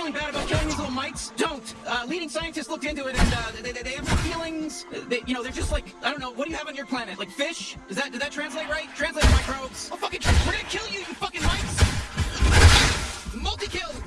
feeling bad about killing these little mites? Don't. Uh, leading scientists looked into it, and uh, they, they, have feelings. They, you know, they're just like I don't know. What do you have on your planet? Like fish? Does that did that translate right? Translate